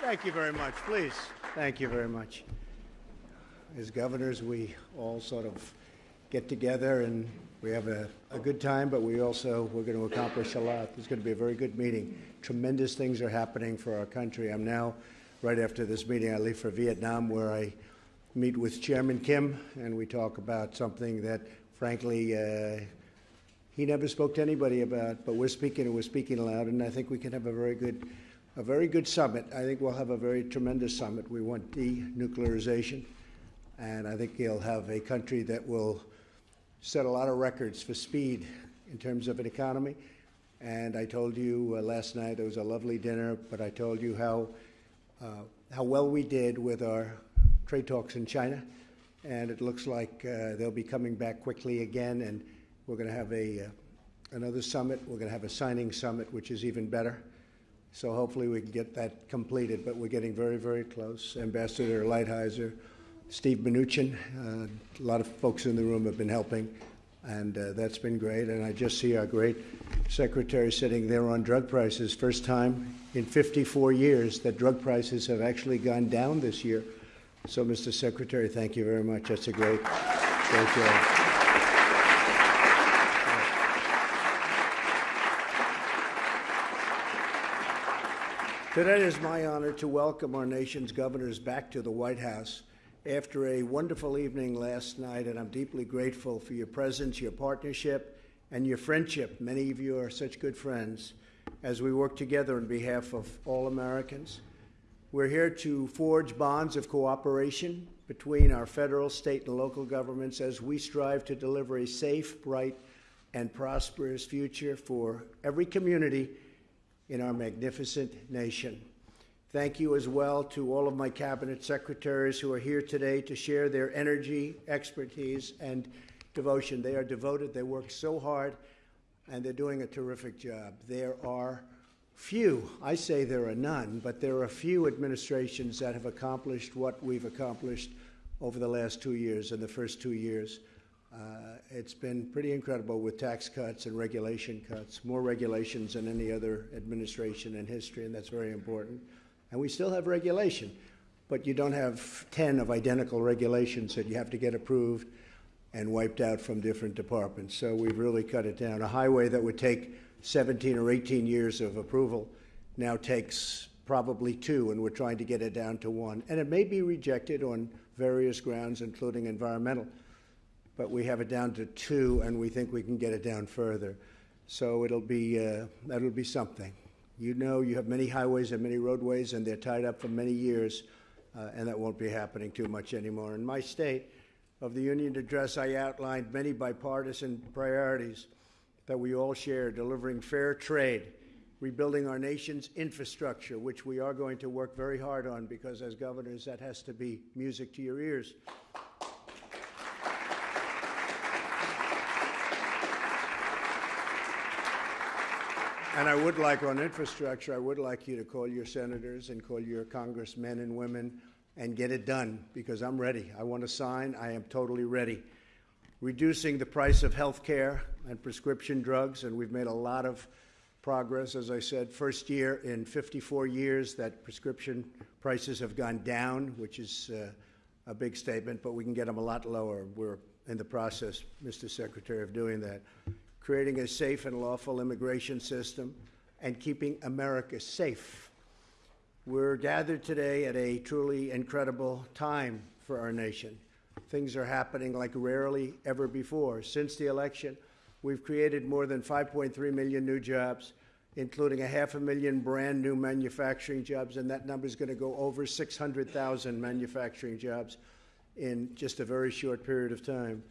Thank you very much. Please. Thank you very much. As governors, we all sort of get together and we have a, a good time, but we also we're going to accomplish a lot. It's going to be a very good meeting. Tremendous things are happening for our country. I'm now, right after this meeting, I leave for Vietnam, where I meet with Chairman Kim, and we talk about something that, frankly, uh, he never spoke to anybody about. But we're speaking, and we're speaking aloud, and I think we can have a very good, a very good summit. I think we'll have a very tremendous summit. We want denuclearization, and I think he'll have a country that will set a lot of records for speed in terms of an economy. And I told you uh, last night it was a lovely dinner, but I told you how uh, how well we did with our trade talks in China, and it looks like uh, they'll be coming back quickly again. And we're going to have a uh, another summit. We're going to have a signing summit, which is even better. So hopefully we can get that completed. But we're getting very, very close. Ambassador Lighthizer Steve Mnuchin. Uh, a lot of folks in the room have been helping, and uh, that's been great. And I just see our great secretary sitting there on drug prices. First time in 54 years that drug prices have actually gone down this year. So, Mr. Secretary, thank you very much. That's a great, great job. Today is my honor to welcome our nation's governors back to the White House after a wonderful evening last night, and I'm deeply grateful for your presence, your partnership, and your friendship. Many of you are such good friends as we work together on behalf of all Americans. We're here to forge bonds of cooperation between our federal, state, and local governments as we strive to deliver a safe, bright, and prosperous future for every community in our magnificent nation. Thank you as well to all of my cabinet secretaries who are here today to share their energy, expertise, and devotion. They are devoted, they work so hard, and they're doing a terrific job. There are few, I say there are none, but there are few administrations that have accomplished what we've accomplished over the last two years and the first two years. Uh, it's been pretty incredible with tax cuts and regulation cuts, more regulations than any other administration in history, and that's very important. And we still have regulation, but you don't have 10 of identical regulations that you have to get approved and wiped out from different departments. So we've really cut it down. A highway that would take 17 or 18 years of approval now takes probably two, and we're trying to get it down to one. And it may be rejected on various grounds, including environmental, but we have it down to two, and we think we can get it down further. So it'll be uh, that'll be something. You know you have many highways and many roadways, and they're tied up for many years, uh, and that won't be happening too much anymore. In my state of the Union address, I outlined many bipartisan priorities that we all share delivering fair trade, rebuilding our nation's infrastructure, which we are going to work very hard on because, as governors, that has to be music to your ears. And I would like on infrastructure, I would like you to call your senators and call your congressmen and women and get it done because I'm ready. I want to sign. I am totally ready. Reducing the price of health care and prescription drugs, and we've made a lot of progress. As I said, first year in 54 years that prescription prices have gone down, which is uh, a big statement, but we can get them a lot lower. We're in the process, Mr. Secretary, of doing that creating a safe and lawful immigration system, and keeping America safe. We're gathered today at a truly incredible time for our nation. Things are happening like rarely ever before. Since the election, we've created more than 5.3 million new jobs, including a half a million brand new manufacturing jobs, and that number is going to go over 600,000 manufacturing jobs in just a very short period of time.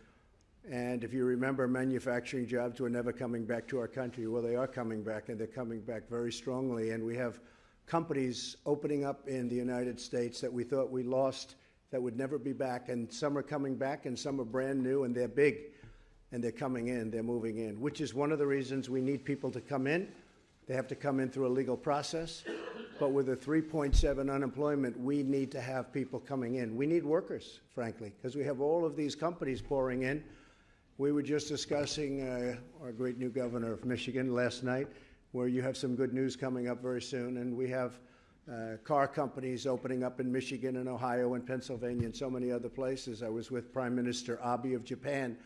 And if you remember, manufacturing jobs were never coming back to our country. Well, they are coming back, and they're coming back very strongly. And we have companies opening up in the United States that we thought we lost that would never be back. And some are coming back, and some are brand new, and they're big. And they're coming in, they're moving in, which is one of the reasons we need people to come in. They have to come in through a legal process. But with a 3.7 unemployment, we need to have people coming in. We need workers, frankly, because we have all of these companies pouring in we were just discussing uh, our great new governor of Michigan last night, where you have some good news coming up very soon, and we have uh, car companies opening up in Michigan and Ohio and Pennsylvania and so many other places. I was with Prime Minister Abe of Japan,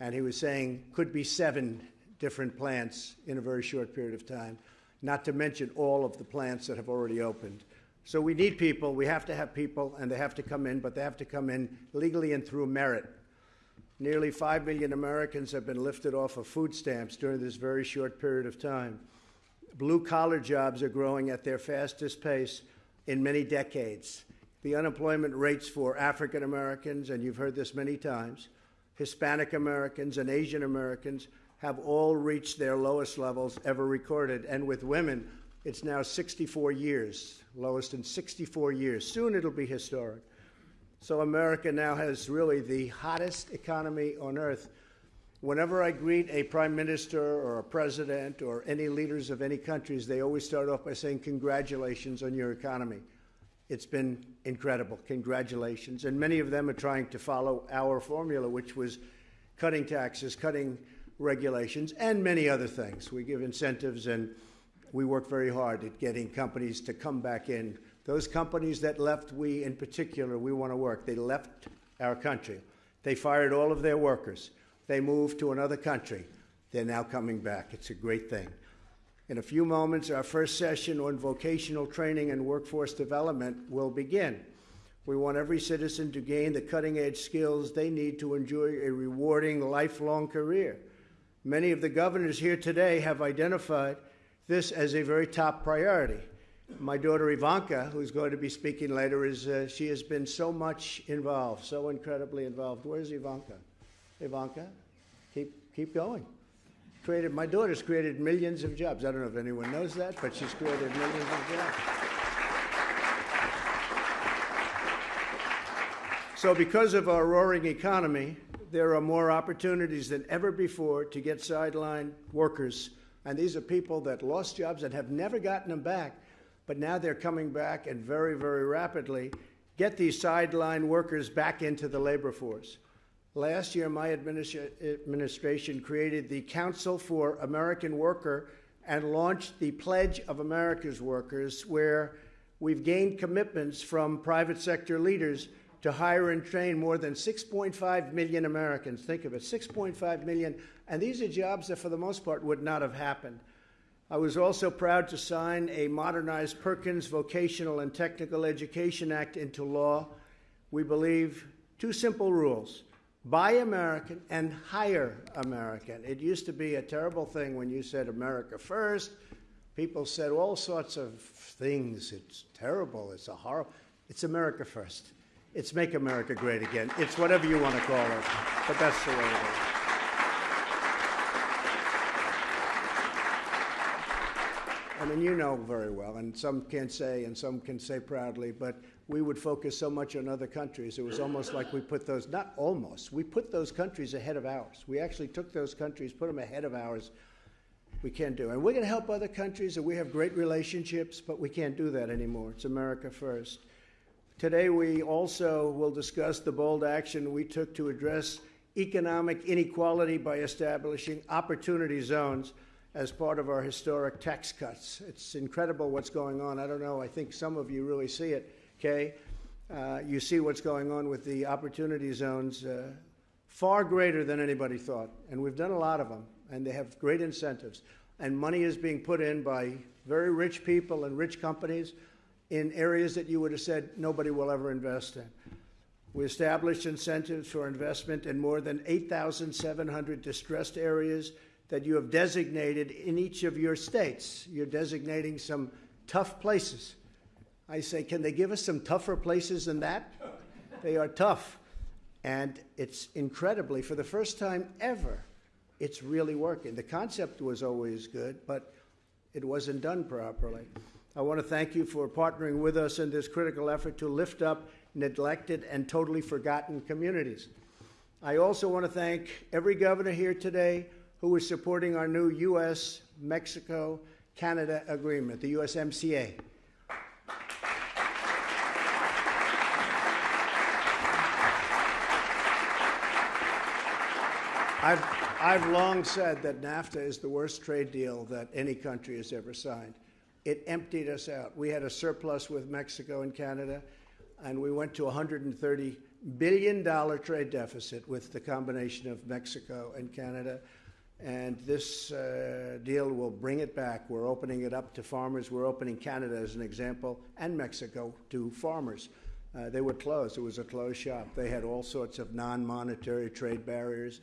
and he was saying could be seven different plants in a very short period of time, not to mention all of the plants that have already opened. So we need people. We have to have people, and they have to come in, but they have to come in legally and through merit. Nearly 5 million Americans have been lifted off of food stamps during this very short period of time. Blue collar jobs are growing at their fastest pace in many decades. The unemployment rates for African Americans, and you've heard this many times, Hispanic Americans, and Asian Americans have all reached their lowest levels ever recorded. And with women, it's now 64 years, lowest in 64 years. Soon it'll be historic. So America now has really the hottest economy on earth. Whenever I greet a prime minister or a president or any leaders of any countries, they always start off by saying, Congratulations on your economy. It's been incredible. Congratulations. And many of them are trying to follow our formula, which was cutting taxes, cutting regulations, and many other things. We give incentives and we work very hard at getting companies to come back in. Those companies that left, we in particular, we want to work. They left our country. They fired all of their workers. They moved to another country. They're now coming back. It's a great thing. In a few moments, our first session on vocational training and workforce development will begin. We want every citizen to gain the cutting edge skills they need to enjoy a rewarding lifelong career. Many of the governors here today have identified this as a very top priority. My daughter Ivanka, who's going to be speaking later, is uh, she has been so much involved, so incredibly involved. Where's Ivanka? Ivanka, keep keep going. Created my daughter's created millions of jobs. I don't know if anyone knows that, but she's created millions of jobs. So, because of our roaring economy, there are more opportunities than ever before to get sideline workers. And these are people that lost jobs and have never gotten them back, but now they're coming back and very, very rapidly get these sideline workers back into the labor force. Last year, my administra- administration created the Council for American Worker and launched the Pledge of America's Workers, where we've gained commitments from private sector leaders to hire and train more than 6.5 million Americans. Think of it 6.5 million. And these are jobs that, for the most part, would not have happened. I was also proud to sign a modernized Perkins Vocational and Technical Education Act into law. We believe two simple rules buy American and hire American. It used to be a terrible thing when you said America first. People said all sorts of things. It's terrible. It's a horrible. It's America first. It's Make America Great Again. It's whatever you want to call it, but that's the way it is. I mean, you know very well, and some can't say, and some can say proudly, but we would focus so much on other countries. It was almost like we put those, not almost, we put those countries ahead of ours. We actually took those countries, put them ahead of ours. We can't do. And we're going to help other countries, and we have great relationships, but we can't do that anymore. It's America first. Today, we also will discuss the bold action we took to address economic inequality by establishing opportunity zones as part of our historic tax cuts. It's incredible what's going on. I don't know, I think some of you really see it, okay? Uh, you see what's going on with the opportunity zones, uh, far greater than anybody thought. And we've done a lot of them, and they have great incentives. And money is being put in by very rich people and rich companies in areas that you would have said nobody will ever invest in. We established incentives for investment in more than 8,700 distressed areas that you have designated in each of your states. You're designating some tough places. I say, can they give us some tougher places than that? they are tough. And it's incredibly, for the first time ever, it's really working. The concept was always good, but it wasn't done properly. I want to thank you for partnering with us in this critical effort to lift up neglected and totally forgotten communities. I also want to thank every governor here today who is supporting our new U.S. Mexico Canada agreement, the USMCA. I've, I've long said that NAFTA is the worst trade deal that any country has ever signed. it emptied us out. We had a surplus with Mexico and Canada, and we went to $130 billion trade deficit with the combination of Mexico and Canada. And this uh, deal will bring it back. We're opening it up to farmers. We're opening Canada as an example and Mexico to farmers. Uh, they were closed. It was a closed shop. They had all sorts of non monetary trade barriers,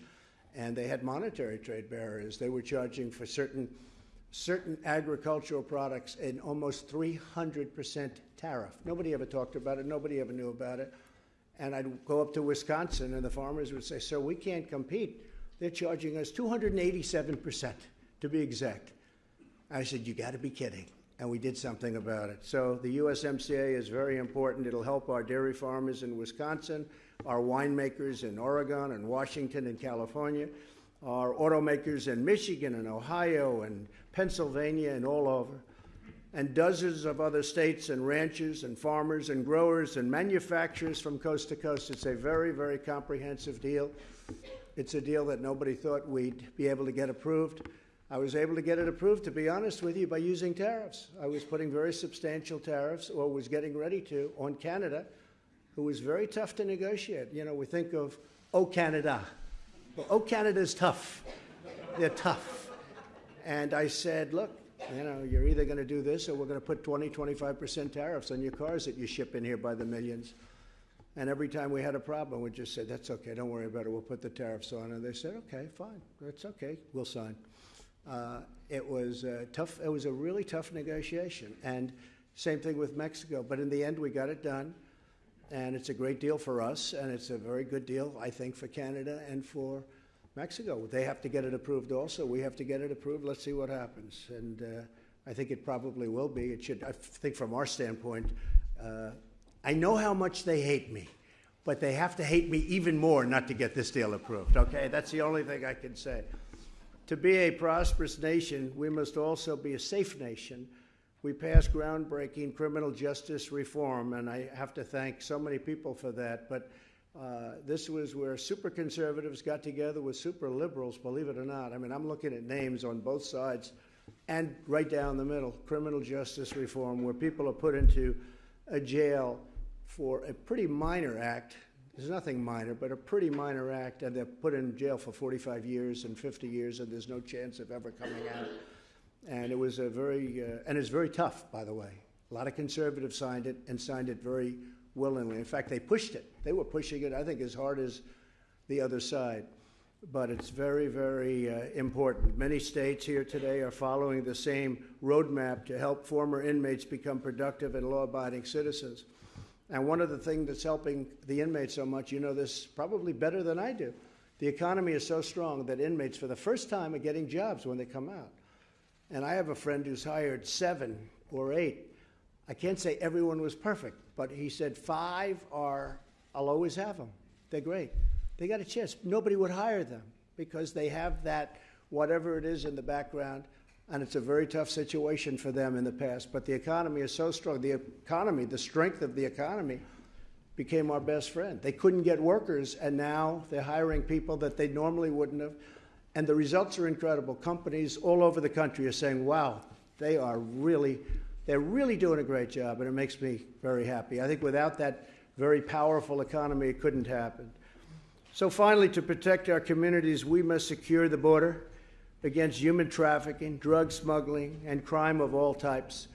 and they had monetary trade barriers. They were charging for certain certain agricultural products an almost 300% tariff. Nobody ever talked about it, nobody ever knew about it. And I'd go up to Wisconsin, and the farmers would say, Sir, we can't compete. They're charging us 287% to be exact. I said, You got to be kidding. And we did something about it. So the USMCA is very important. It'll help our dairy farmers in Wisconsin, our winemakers in Oregon and Washington and California our automakers in Michigan and Ohio and Pennsylvania and all over, and dozens of other states and ranchers and farmers and growers and manufacturers from coast to coast. It's a very, very comprehensive deal. It's a deal that nobody thought we'd be able to get approved. I was able to get it approved, to be honest with you, by using tariffs. I was putting very substantial tariffs, or was getting ready to, on Canada, who was very tough to negotiate. You know, we think of, oh, Canada, well, oh, Canada's tough. They're tough. And I said, look, you know, you're either going to do this or we're going to put 20, 25% tariffs on your cars that you ship in here by the millions. And every time we had a problem, we just said, that's okay, don't worry about it, we'll put the tariffs on. And they said, okay, fine, that's okay, we'll sign. Uh, it was tough, it was a really tough negotiation. And same thing with Mexico. But in the end, we got it done and it's a great deal for us, and it's a very good deal, I think, for Canada and for Mexico. They have to get it approved also. We have to get it approved. Let's see what happens. And uh, I think it probably will be. It should, I think, from our standpoint, uh, I know how much they hate me, but they have to hate me even more not to get this deal approved, okay? That's the only thing I can say. To be a prosperous nation, we must also be a safe nation we passed groundbreaking criminal justice reform, and I have to thank so many people for that. But uh, this was where super conservatives got together with super liberals, believe it or not. I mean, I'm looking at names on both sides and right down the middle criminal justice reform, where people are put into a jail for a pretty minor act. There's nothing minor, but a pretty minor act, and they're put in jail for 45 years and 50 years, and there's no chance of ever coming out. And it was a very, uh, and it's very tough, by the way. A lot of conservatives signed it and signed it very willingly. In fact, they pushed it. They were pushing it, I think, as hard as the other side. But it's very, very uh, important. Many states here today are following the same roadmap to help former inmates become productive and law abiding citizens. And one of the things that's helping the inmates so much, you know this probably better than I do. The economy is so strong that inmates, for the first time, are getting jobs when they come out. And I have a friend who's hired seven or eight. I can't say everyone was perfect, but he said five are, I'll always have them. They're great. They got a chance. Nobody would hire them because they have that, whatever it is in the background, and it's a very tough situation for them in the past. But the economy is so strong. The economy, the strength of the economy, became our best friend. They couldn't get workers, and now they're hiring people that they normally wouldn't have. And the results are incredible. Companies all over the country are saying, wow, they are really, they're really doing a great job, and it makes me very happy. I think without that very powerful economy, it couldn't happen. So, finally, to protect our communities, we must secure the border against human trafficking, drug smuggling, and crime of all types.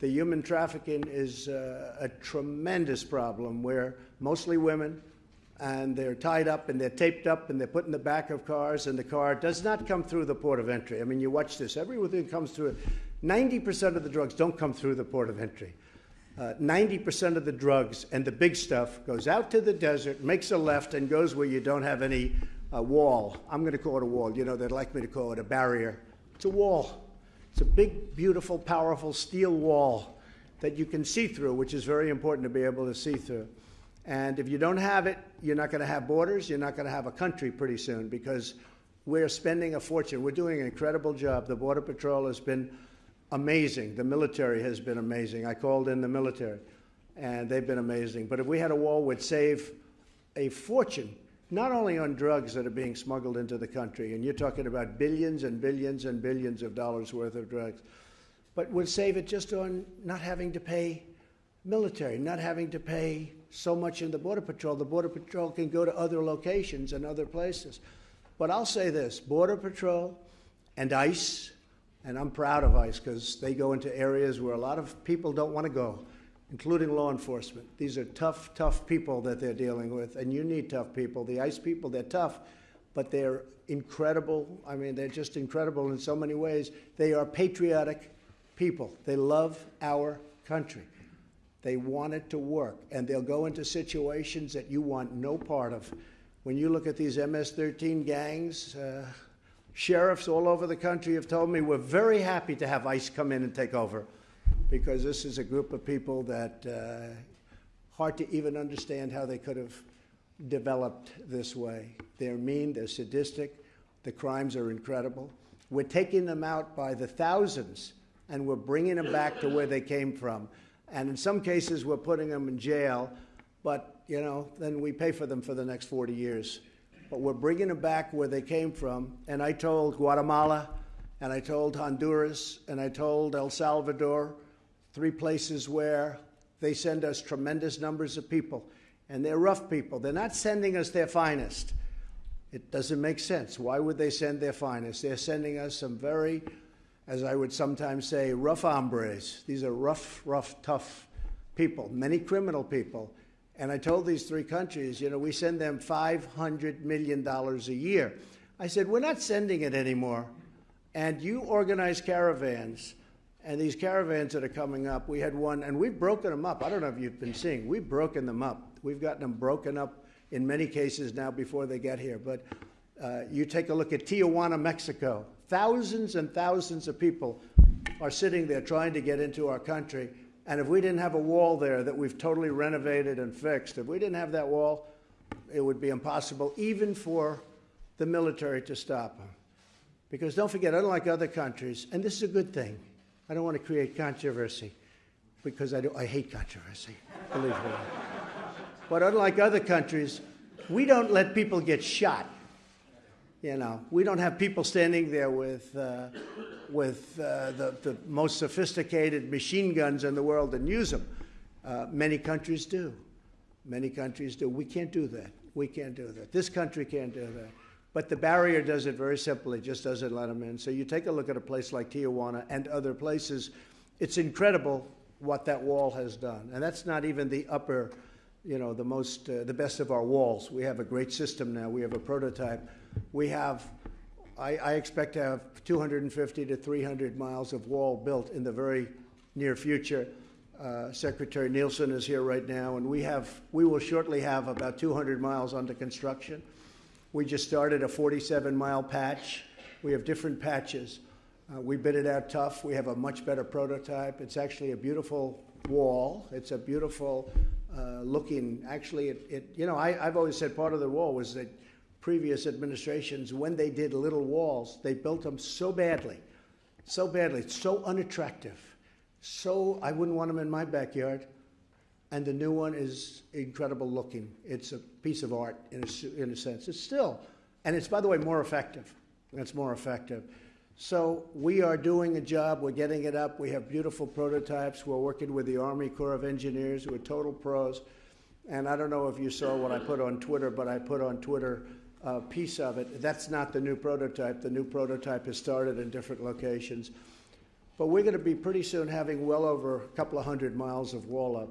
The human trafficking is uh, a tremendous problem where mostly women, and they're tied up and they're taped up and they're put in the back of cars and the car does not come through the port of entry. I mean, you watch this, everything comes through. 90% of the drugs don't come through the port of entry. Uh, 90% of the drugs and the big stuff goes out to the desert, makes a left, and goes where you don't have any uh, wall. I'm going to call it a wall. You know, they'd like me to call it a barrier. It's a wall. It's a big, beautiful, powerful steel wall that you can see through, which is very important to be able to see through. And if you don't have it, you're not going to have borders. You're not going to have a country pretty soon because we're spending a fortune. We're doing an incredible job. The Border Patrol has been amazing. The military has been amazing. I called in the military, and they've been amazing. But if we had a wall, we'd save a fortune, not only on drugs that are being smuggled into the country, and you're talking about billions and billions and billions of dollars worth of drugs, but would save it just on not having to pay military, not having to pay so much in the Border Patrol. The Border Patrol can go to other locations and other places. But I'll say this Border Patrol and ICE, and I'm proud of ICE because they go into areas where a lot of people don't want to go, including law enforcement. These are tough, tough people that they're dealing with, and you need tough people. The ICE people, they're tough, but they're incredible. I mean, they're just incredible in so many ways. They are patriotic people, they love our country. They want it to work, and they'll go into situations that you want no part of. When you look at these MS 13 gangs, uh, sheriffs all over the country have told me we're very happy to have ICE come in and take over because this is a group of people that uh, hard to even understand how they could have developed this way. They're mean, they're sadistic, the crimes are incredible. We're taking them out by the thousands and we're bringing them back to where they came from. And in some cases, we're putting them in jail, but, you know, then we pay for them for the next 40 years. But we're bringing them back where they came from. And I told Guatemala, and I told Honduras, and I told El Salvador, three places where they send us tremendous numbers of people. And they're rough people. They're not sending us their finest. It doesn't make sense. Why would they send their finest? They're sending us some very as I would sometimes say, rough hombres. These are rough, rough, tough people, many criminal people. And I told these three countries, you know, we send them $500 million a year. I said, we're not sending it anymore. And you organize caravans. And these caravans that are coming up, we had one, and we've broken them up. I don't know if you've been seeing. We've broken them up. We've gotten them broken up in many cases now before they get here. But uh, you take a look at Tijuana, Mexico. Thousands and thousands of people are sitting there trying to get into our country. And if we didn't have a wall there that we've totally renovated and fixed, if we didn't have that wall, it would be impossible even for the military to stop them. Because don't forget, unlike other countries, and this is a good thing, I don't want to create controversy because I, do, I hate controversy, believe me. But unlike other countries, we don't let people get shot you know, we don't have people standing there with, uh, with uh, the, the most sophisticated machine guns in the world and use them. Uh, many countries do. Many countries do. We can't do that. We can't do that. This country can't do that. But the barrier does it very simply, just doesn't let them in. So you take a look at a place like Tijuana and other places, it's incredible what that wall has done. And that's not even the upper, you know, the most, uh, the best of our walls. We have a great system now. We have a prototype we have, I, I expect to have 250 to 300 miles of wall built in the very near future. Uh, Secretary Nielsen is here right now, and we have we will shortly have about 200 miles under construction. We just started a 47 mile patch. We have different patches. Uh, we bid it out tough. We have a much better prototype. It's actually a beautiful wall. It's a beautiful uh, looking. Actually, it, it you know I, I've always said part of the wall was that previous administrations, when they did little walls, they built them so badly, so badly, so unattractive, so I wouldn't want them in my backyard. And the new one is incredible looking. It's a piece of art in a, in a sense. It's still, and it's, by the way, more effective. It's more effective. So we are doing a job. We're getting it up. We have beautiful prototypes. We're working with the Army Corps of Engineers, who are total pros. And I don't know if you saw what I put on Twitter, but I put on Twitter uh, piece of it. That's not the new prototype. The new prototype has started in different locations. But we're going to be pretty soon having well over a couple of hundred miles of wall up.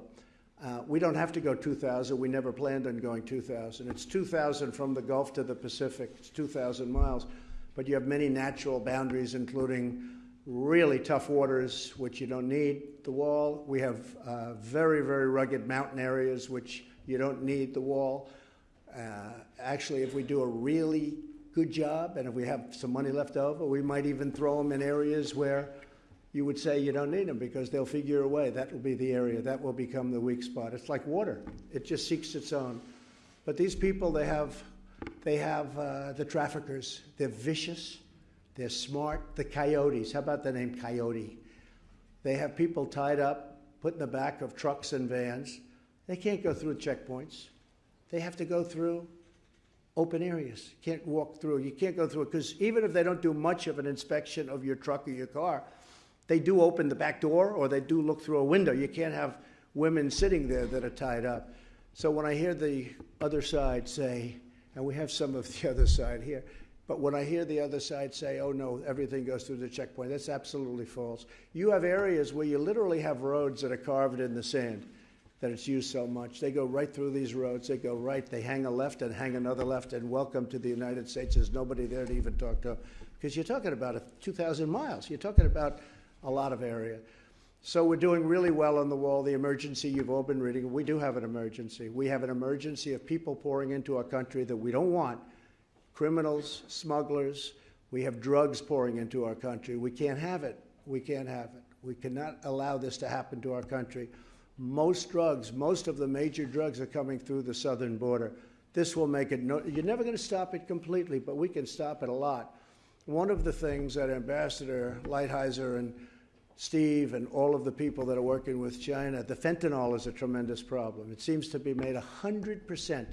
Uh, we don't have to go 2,000. We never planned on going 2,000. It's 2,000 from the Gulf to the Pacific. It's 2,000 miles. But you have many natural boundaries, including really tough waters, which you don't need the wall. We have uh, very, very rugged mountain areas, which you don't need the wall. Uh, actually, if we do a really good job and if we have some money left over, we might even throw them in areas where you would say you don't need them because they'll figure a way. That will be the area. That will become the weak spot. It's like water. It just seeks its own. But these people, they have, they have uh, the traffickers. They're vicious. They're smart. The coyotes. How about the name coyote? They have people tied up, put in the back of trucks and vans. They can't go through checkpoints. They have to go through open areas. You can't walk through. You can't go through it because even if they don't do much of an inspection of your truck or your car, they do open the back door or they do look through a window. You can't have women sitting there that are tied up. So when I hear the other side say, and we have some of the other side here, but when I hear the other side say, oh no, everything goes through the checkpoint, that's absolutely false. You have areas where you literally have roads that are carved in the sand that it's used so much. They go right through these roads. They go right. They hang a left and hang another left and welcome to the United States. There's nobody there to even talk to. Because you're talking about 2,000 miles. You're talking about a lot of area. So we're doing really well on the wall. The emergency you've all been reading, we do have an emergency. We have an emergency of people pouring into our country that we don't want criminals, smugglers. We have drugs pouring into our country. We can't have it. We can't have it. We cannot allow this to happen to our country. Most drugs, most of the major drugs are coming through the southern border. This will make it, no, you're never going to stop it completely, but we can stop it a lot. One of the things that Ambassador Lighthizer and Steve and all of the people that are working with China, the fentanyl is a tremendous problem. It seems to be made 100%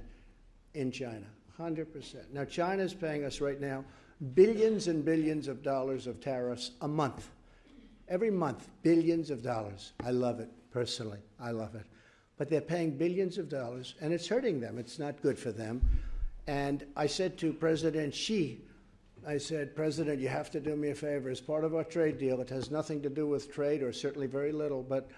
in China. 100%. Now, China is paying us right now billions and billions of dollars of tariffs a month. Every month, billions of dollars. I love it, personally. I love it. But they're paying billions of dollars, and it's hurting them. It's not good for them. And I said to President Xi, I said, President, you have to do me a favor. As part of our trade deal, it has nothing to do with trade, or certainly very little, but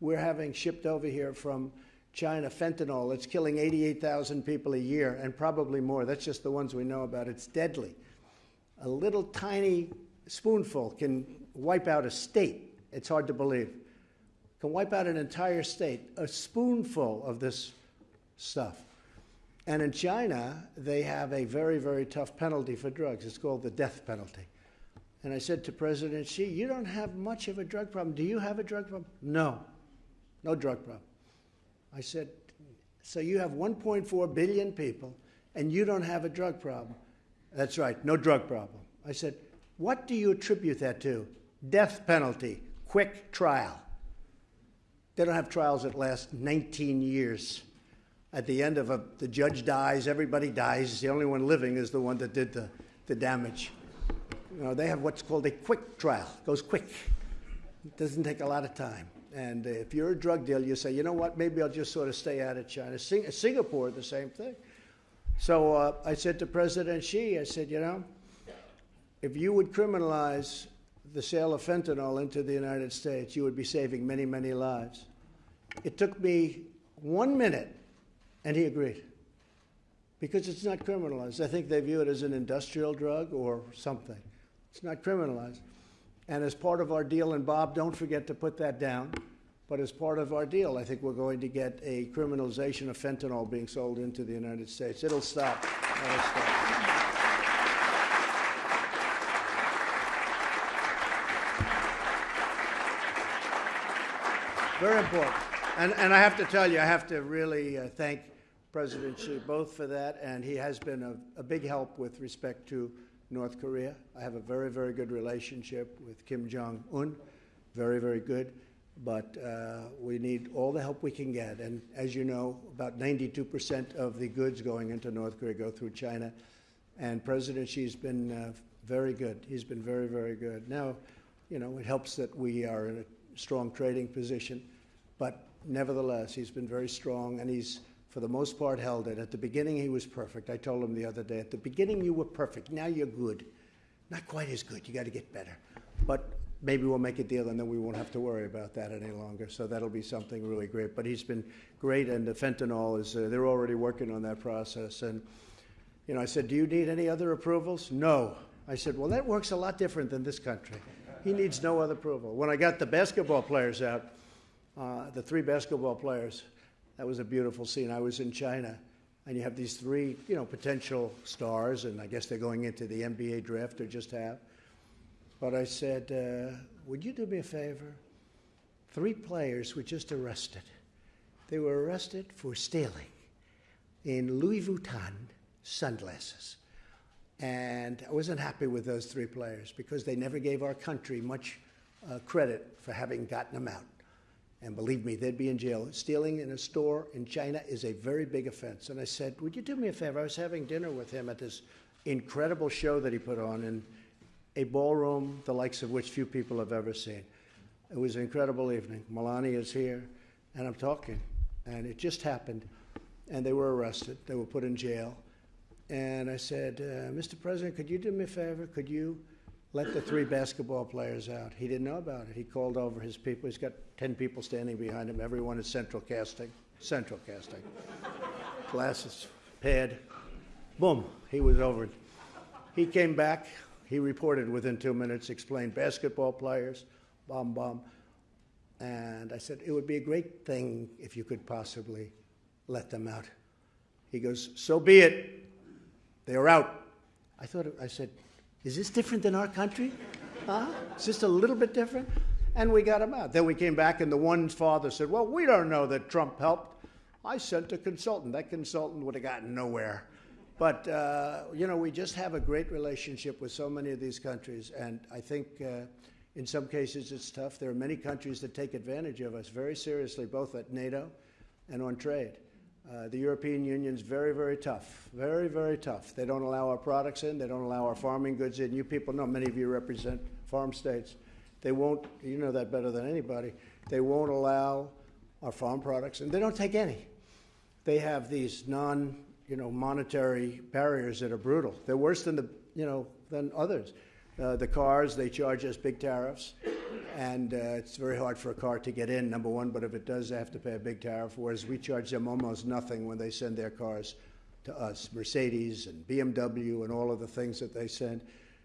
we're having shipped over here from China fentanyl. It's killing 88,000 people a year and probably more. That's just the ones we know about. It's deadly. A little tiny spoonful can wipe out a state. It's hard to believe. Can wipe out an entire state. A spoonful of this stuff. And in China, they have a very, very tough penalty for drugs. It's called the death penalty. And I said to President Xi, You don't have much of a drug problem. Do you have a drug problem? No, no drug problem. I said, So you have 1.4 billion people and you don't have a drug problem? That's right, no drug problem. I said, What do you attribute that to? Death penalty, quick trial. They don't have trials that last 19 years at the end of a, the judge dies, everybody dies. The only one living is the one that did the, the damage. You know, they have what's called a quick trial. It goes quick. It doesn't take a lot of time. And if you're a drug dealer, you say, you know what, maybe I'll just sort of stay out of China. Sing- Singapore, the same thing. So uh, I said to President Xi, I said, you know, if you would criminalize the sale of fentanyl into the United States, you would be saving many, many lives. It took me one minute and he agreed. Because it's not criminalized. I think they view it as an industrial drug or something. It's not criminalized. And as part of our deal, and Bob, don't forget to put that down, but as part of our deal, I think we're going to get a criminalization of fentanyl being sold into the United States. It'll stop. It'll stop. Very important. And, and I have to tell you, I have to really uh, thank President Xi both for that, and he has been a, a, big help with respect to North Korea. I have a very, very good relationship with Kim Jong un, very, very good. But uh, we need all the help we can get. And as you know, about 92% of the goods going into North Korea go through China. And President Xi's been uh, very good. He's been very, very good. Now, you know, it helps that we are in a strong trading position. But nevertheless, he's been very strong, and he's for the most part, held it. At the beginning, he was perfect. I told him the other day, at the beginning, you were perfect. Now you're good. Not quite as good. You got to get better. But maybe we'll make a deal and then we won't have to worry about that any longer. So that'll be something really great. But he's been great, and the fentanyl is, uh, they're already working on that process. And, you know, I said, Do you need any other approvals? No. I said, Well, that works a lot different than this country. He needs no other approval. When I got the basketball players out, uh, the three basketball players, that was a beautiful scene. I was in China, and you have these three, you know, potential stars, and I guess they're going into the NBA draft or just have. But I said, uh, would you do me a favor? Three players were just arrested. They were arrested for stealing in Louis Vuitton sunglasses. And I wasn't happy with those three players because they never gave our country much uh, credit for having gotten them out. And believe me, they'd be in jail. Stealing in a store in China is a very big offense. And I said, Would you do me a favor? I was having dinner with him at this incredible show that he put on in a ballroom, the likes of which few people have ever seen. It was an incredible evening. Melania is here, and I'm talking, and it just happened. And they were arrested. They were put in jail. And I said, uh, Mr. President, could you do me a favor? Could you let the three basketball players out? He didn't know about it. He called over his people. He's got 10 people standing behind him. Everyone is central casting. Central casting. Glasses, pad. Boom. He was over. He came back. He reported within two minutes, explained basketball players, bomb, bomb. And I said, it would be a great thing if you could possibly let them out. He goes, so be it. They are out. I thought, I said, is this different than our country? Huh? Is this a little bit different? And we got them out. Then we came back, and the one's father said, well, we don't know that Trump helped. I sent a consultant. That consultant would have gotten nowhere. But, uh, you know, we just have a great relationship with so many of these countries. And I think uh, in some cases it's tough. There are many countries that take advantage of us very seriously, both at NATO and on trade. Uh, the European Union's very, very tough. Very, very tough. They don't allow our products in. They don't allow our farming goods in. You people know, many of you represent farm states. They won't, you know that better than anybody, they won't allow our farm products, and they don't take any. They have these non, you know, monetary barriers that are brutal. They're worse than the, you know, than others. Uh, the cars, they charge us big tariffs, and uh, it's very hard for a car to get in, number one, but if it does, they have to pay a big tariff, whereas we charge them almost nothing when they send their cars to us, Mercedes and BMW and all of the things that they send.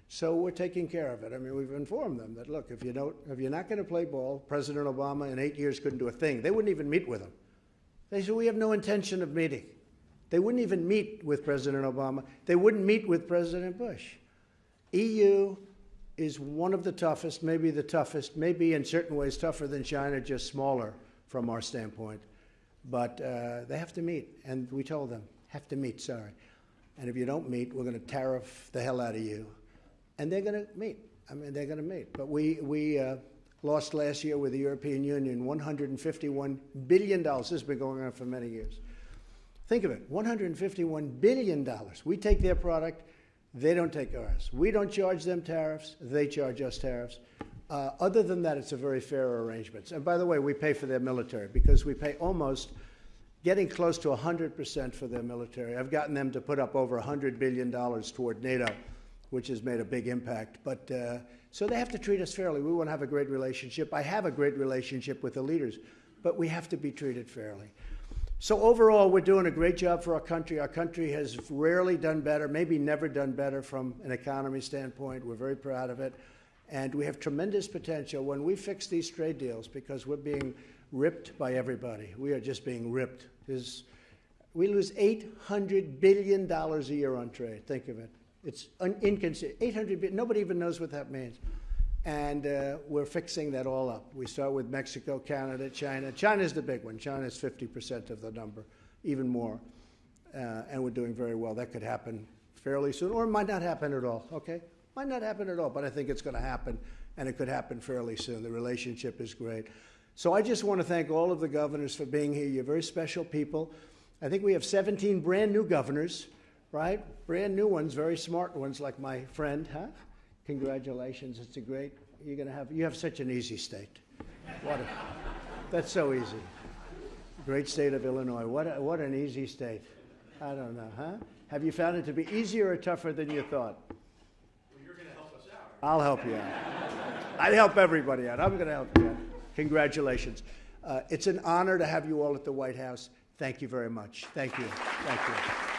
So we're taking care of it. I mean, we've informed them that, look, if, you don't, if you're not going to play ball, President Obama in eight years couldn't do a thing. They wouldn't even meet with him. They said, we have no intention of meeting. They wouldn't even meet with President Obama. They wouldn't meet with President Bush. EU is one of the toughest, maybe the toughest, maybe in certain ways tougher than China, just smaller from our standpoint. But uh, they have to meet, and we told them, have to meet, sorry. And if you don't meet, we're going to tariff the hell out of you. And they're going to meet. I mean, they're going to meet. But we, we uh, lost last year with the European Union $151 billion. This has been going on for many years. Think of it $151 billion. We take their product, they don't take ours. We don't charge them tariffs, they charge us tariffs. Uh, other than that, it's a very fair arrangement. And by the way, we pay for their military because we pay almost getting close to 100% for their military. I've gotten them to put up over $100 billion toward NATO, which has made a big impact. But uh, so they have to treat us fairly. We want to have a great relationship. I have a great relationship with the leaders, but we have to be treated fairly. So overall, we're doing a great job for our country. Our country has rarely done better, maybe never done better from an economy standpoint. We're very proud of it. And we have tremendous potential when we fix these trade deals because we're being ripped by everybody. We are just being ripped. There's, we lose $800 billion a year on trade. Think of it. It's inconceivable. 800 billion. Nobody even knows what that means and uh, we're fixing that all up. We start with Mexico, Canada, China. China's the big one. China's 50% of the number, even more. Uh, and we're doing very well. That could happen fairly soon, or it might not happen at all, okay? Might not happen at all, but I think it's going to happen, and it could happen fairly soon. The relationship is great. So I just want to thank all of the governors for being here. You're very special people. I think we have 17 brand new governors, right? Brand new ones, very smart ones, like my friend, huh? Congratulations. It's a great, you're going to have, you have such an easy state. What a, that's so easy. Great state of Illinois. What, a, what an easy state. I don't know, huh? Have you found it to be easier or tougher than you thought? Well, you're going to help us out. I'll help you out. I'd help everybody out. I'm going to help you out. Congratulations. Uh, it's an honor to have you all at the White House. Thank you very much. Thank you. Thank you.